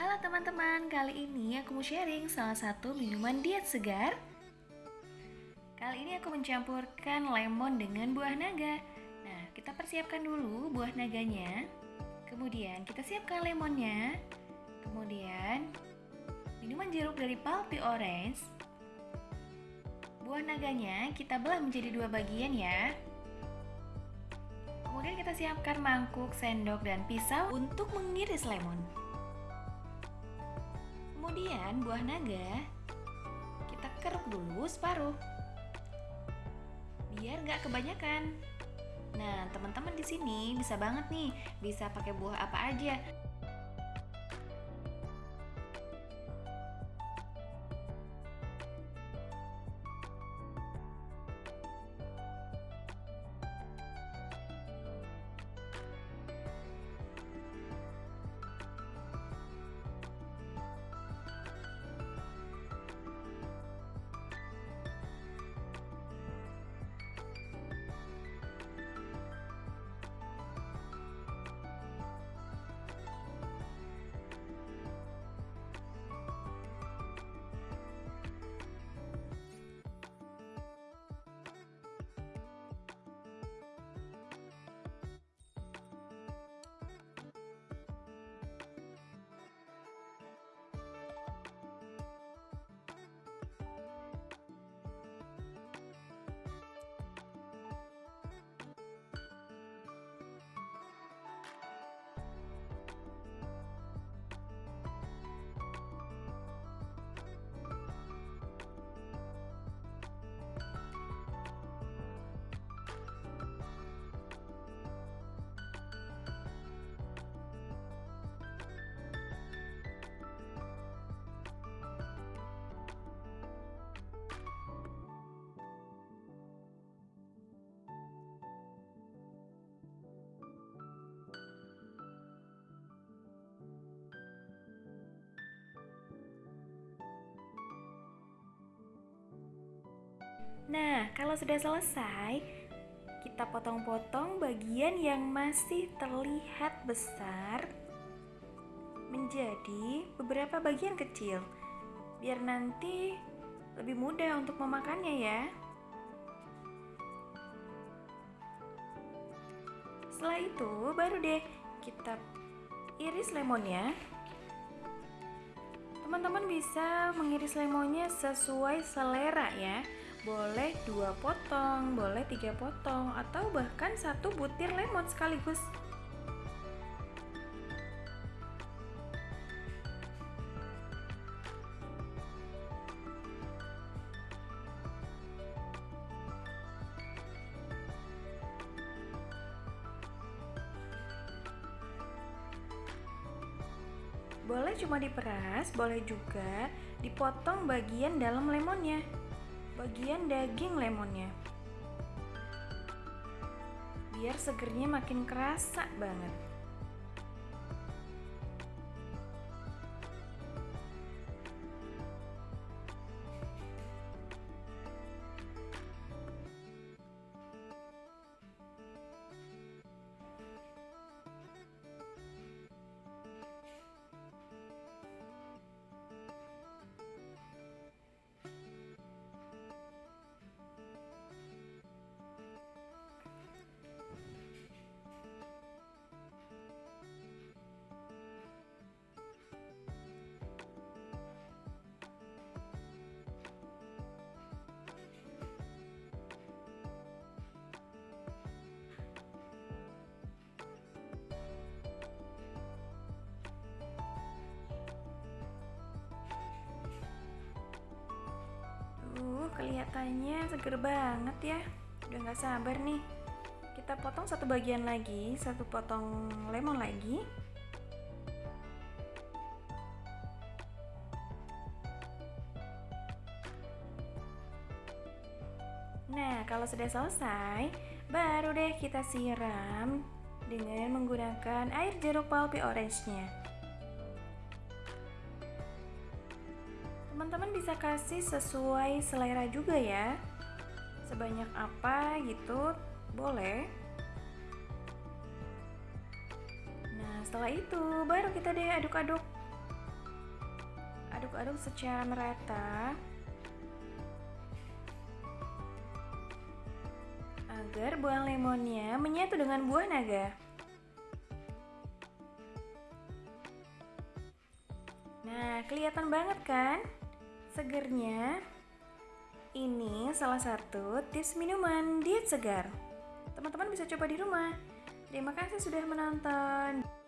Halo teman-teman, kali ini aku mau sharing salah satu minuman diet segar. Kali ini aku mencampurkan lemon dengan buah naga. Nah, kita persiapkan dulu buah naganya. Kemudian kita siapkan lemonnya. Kemudian minuman jeruk dari pulpy orange. Buah naganya kita belah menjadi dua bagian ya. Kemudian kita siapkan mangkuk, sendok, dan pisau untuk mengiris lemon. Kemudian buah naga kita keruk dulu separuh biar nggak kebanyakan. Nah, teman-teman di sini bisa banget nih, bisa pakai buah apa aja. Nah, kalau sudah selesai, kita potong-potong bagian yang masih terlihat besar menjadi beberapa bagian kecil, biar nanti lebih mudah untuk memakannya ya. Setelah itu, baru deh kita iris lemonnya. Teman-teman bisa mengiris lemonnya sesuai selera ya boleh dua potong, boleh tiga potong, atau bahkan satu butir lemon sekaligus. Boleh cuma diperas, boleh juga dipotong bagian dalam lemonnya bagian daging lemonnya. Biar segernya makin kerasa banget kelihatannya seger banget ya. Udah gak sabar nih. Kita potong satu bagian lagi, satu potong lemon lagi. Nah, kalau sudah selesai, baru deh kita siram dengan menggunakan air jeruk pulpy orange-nya. Teman-teman bisa kasih sesuai selera juga ya. Sebanyak apa gitu, boleh. Nah, setelah itu baru kita deh aduk-aduk. aduk-aduk secara merata agar buah lemonnya menyatu dengan buah naga. Nah, kelihatan banget kan segernya? Ini salah satu tips minuman diet segar. Teman-teman bisa coba di rumah. Terima kasih sudah menonton.